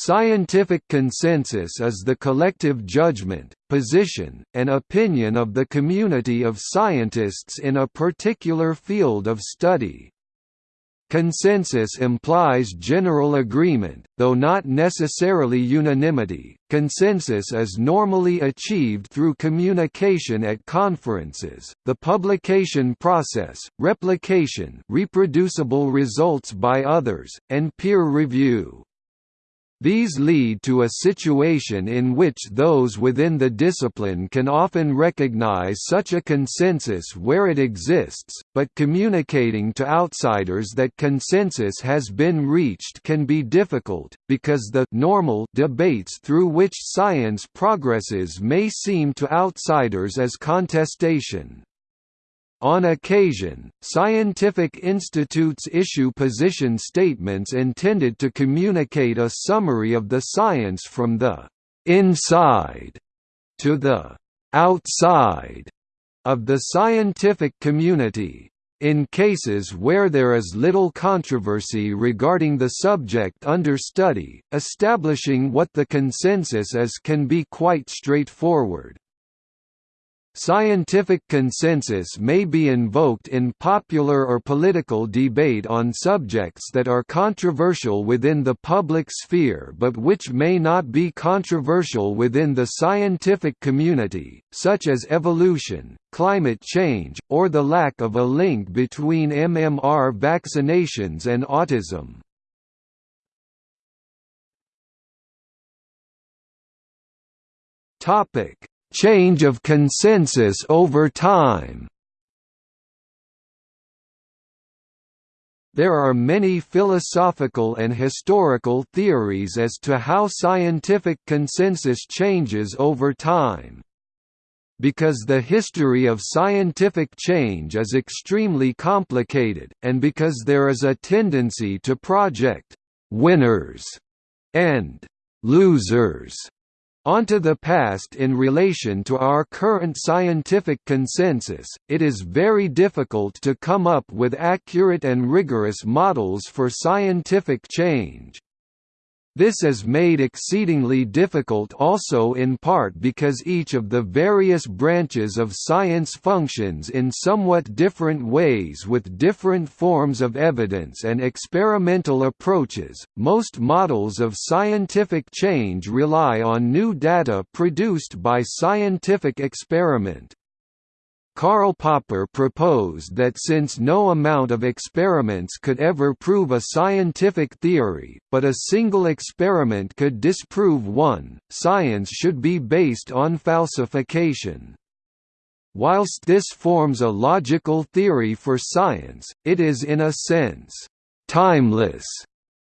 Scientific consensus is the collective judgment, position, and opinion of the community of scientists in a particular field of study. Consensus implies general agreement, though not necessarily unanimity. Consensus is normally achieved through communication at conferences, the publication process, replication, reproducible results by others, and peer review. These lead to a situation in which those within the discipline can often recognize such a consensus where it exists, but communicating to outsiders that consensus has been reached can be difficult, because the normal debates through which science progresses may seem to outsiders as contestation. On occasion, scientific institutes issue position statements intended to communicate a summary of the science from the «inside» to the «outside» of the scientific community. In cases where there is little controversy regarding the subject under study, establishing what the consensus is can be quite straightforward. Scientific consensus may be invoked in popular or political debate on subjects that are controversial within the public sphere but which may not be controversial within the scientific community, such as evolution, climate change, or the lack of a link between MMR vaccinations and autism. Topic Change of consensus over time There are many philosophical and historical theories as to how scientific consensus changes over time. Because the history of scientific change is extremely complicated, and because there is a tendency to project «winners» and «losers» onto the past in relation to our current scientific consensus, it is very difficult to come up with accurate and rigorous models for scientific change. This is made exceedingly difficult also in part because each of the various branches of science functions in somewhat different ways with different forms of evidence and experimental approaches. Most models of scientific change rely on new data produced by scientific experiment. Karl Popper proposed that since no amount of experiments could ever prove a scientific theory, but a single experiment could disprove one, science should be based on falsification. Whilst this forms a logical theory for science, it is in a sense, timeless,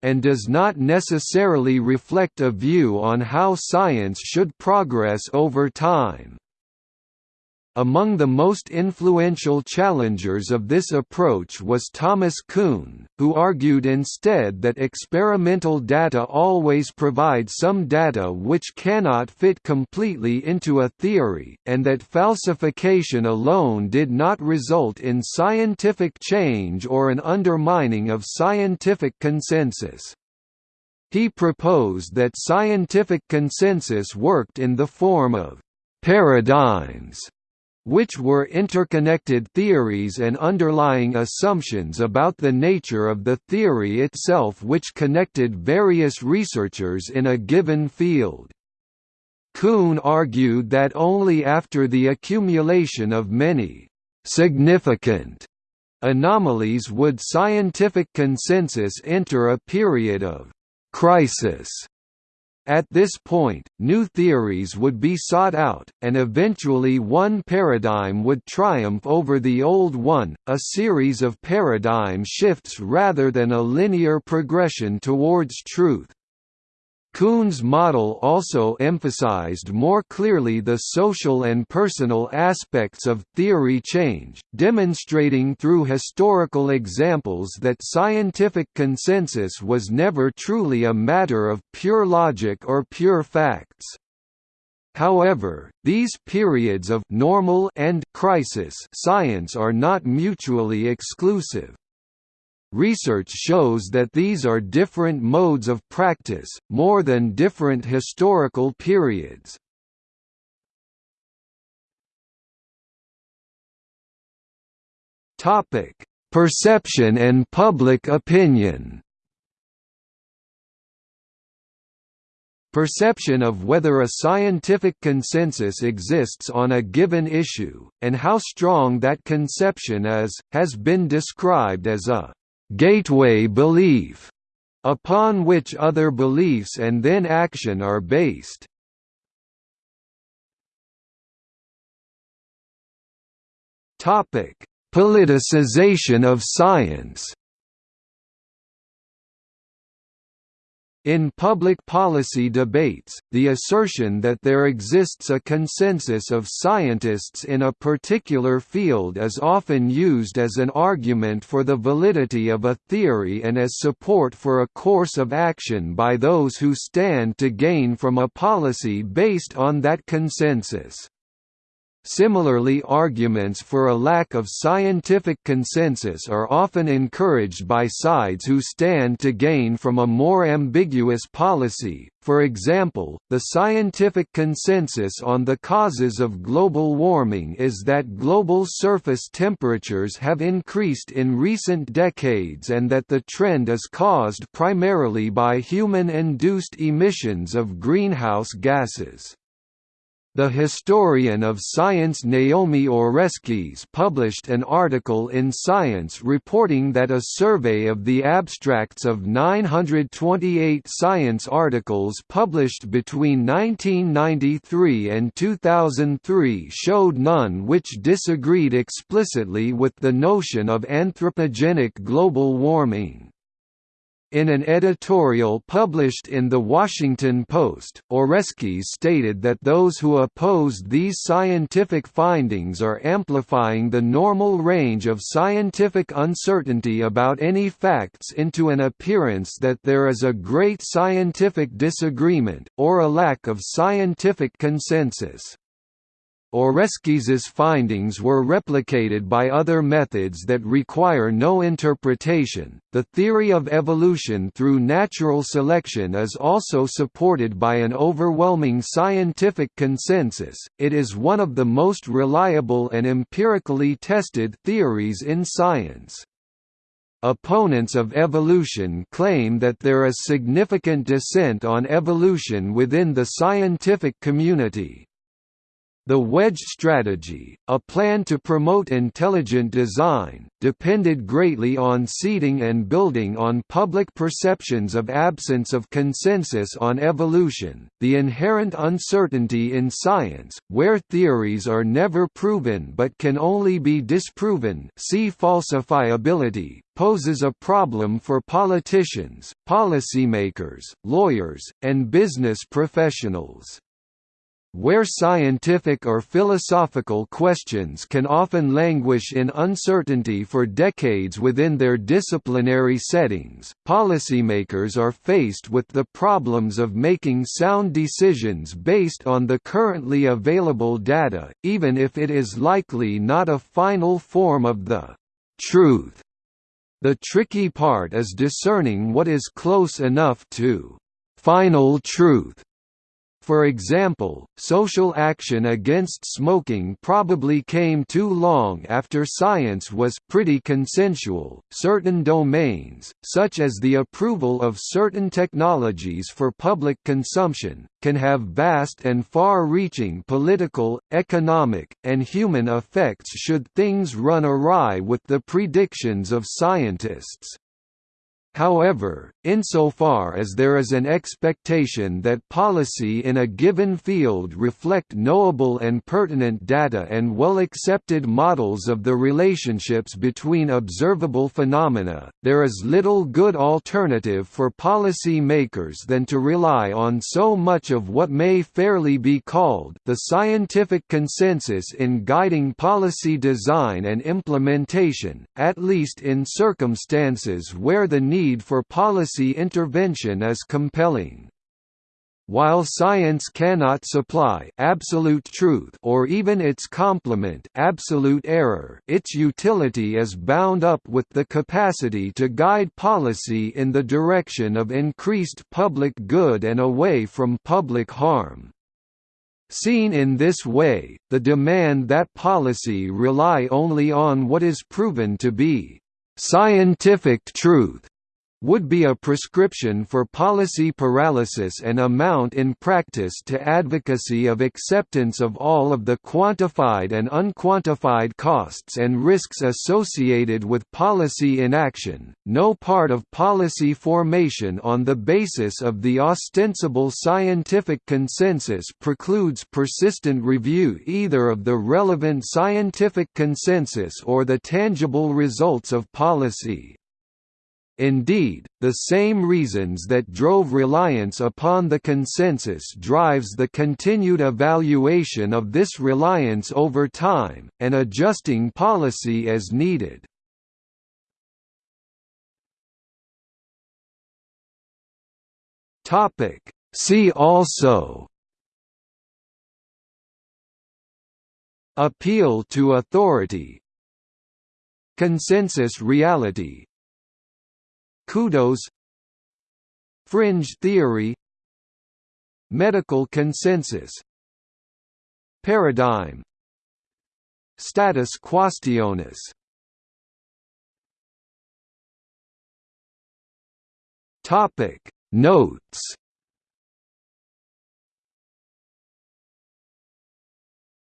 and does not necessarily reflect a view on how science should progress over time. Among the most influential challengers of this approach was Thomas Kuhn, who argued instead that experimental data always provide some data which cannot fit completely into a theory, and that falsification alone did not result in scientific change or an undermining of scientific consensus. He proposed that scientific consensus worked in the form of paradigms which were interconnected theories and underlying assumptions about the nature of the theory itself which connected various researchers in a given field. Kuhn argued that only after the accumulation of many significant anomalies would scientific consensus enter a period of crisis at this point, new theories would be sought out, and eventually one paradigm would triumph over the old one, a series of paradigm shifts rather than a linear progression towards truth. Kuhn's model also emphasized more clearly the social and personal aspects of theory change, demonstrating through historical examples that scientific consensus was never truly a matter of pure logic or pure facts. However, these periods of normal and crisis science are not mutually exclusive. Research shows that these are different modes of practice, more than different historical periods. Perception and public opinion Perception of whether a scientific consensus exists on a given issue, and how strong that conception is, has been described as a «gateway belief» upon which other beliefs and then action are based. Politicization of science In public policy debates, the assertion that there exists a consensus of scientists in a particular field is often used as an argument for the validity of a theory and as support for a course of action by those who stand to gain from a policy based on that consensus. Similarly arguments for a lack of scientific consensus are often encouraged by sides who stand to gain from a more ambiguous policy, for example, the scientific consensus on the causes of global warming is that global surface temperatures have increased in recent decades and that the trend is caused primarily by human-induced emissions of greenhouse gases. The historian of science Naomi Oreskes published an article in Science reporting that a survey of the abstracts of 928 science articles published between 1993 and 2003 showed none which disagreed explicitly with the notion of anthropogenic global warming. In an editorial published in The Washington Post, Oreskes stated that those who opposed these scientific findings are amplifying the normal range of scientific uncertainty about any facts into an appearance that there is a great scientific disagreement, or a lack of scientific consensus. Oreskes's findings were replicated by other methods that require no interpretation. The theory of evolution through natural selection is also supported by an overwhelming scientific consensus. It is one of the most reliable and empirically tested theories in science. Opponents of evolution claim that there is significant dissent on evolution within the scientific community, the wedge strategy, a plan to promote intelligent design, depended greatly on seeding and building on public perceptions of absence of consensus on evolution, the inherent uncertainty in science, where theories are never proven but can only be disproven see falsifiability, poses a problem for politicians, policymakers, lawyers, and business professionals. Where scientific or philosophical questions can often languish in uncertainty for decades within their disciplinary settings, policymakers are faced with the problems of making sound decisions based on the currently available data, even if it is likely not a final form of the truth. The tricky part is discerning what is close enough to final truth for example, social action against smoking probably came too long after science was pretty consensual. Certain domains, such as the approval of certain technologies for public consumption, can have vast and far-reaching political, economic, and human effects should things run awry with the predictions of scientists. However, insofar as there is an expectation that policy in a given field reflect knowable and pertinent data and well-accepted models of the relationships between observable phenomena, there is little good alternative for policy makers than to rely on so much of what may fairly be called the scientific consensus in guiding policy design and implementation, at least in circumstances where the need need for policy intervention is compelling. While science cannot supply absolute truth or even its complement absolute error, its utility is bound up with the capacity to guide policy in the direction of increased public good and away from public harm. Seen in this way, the demand that policy rely only on what is proven to be scientific truth would be a prescription for policy paralysis and amount in practice to advocacy of acceptance of all of the quantified and unquantified costs and risks associated with policy inaction. No part of policy formation on the basis of the ostensible scientific consensus precludes persistent review either of the relevant scientific consensus or the tangible results of policy. Indeed, the same reasons that drove reliance upon the consensus drives the continued evaluation of this reliance over time, and adjusting policy as needed. See also Appeal to authority Consensus reality CUDOS. Fringe theory. Medical consensus. Paradigm. Status quaestionis Topic. Notes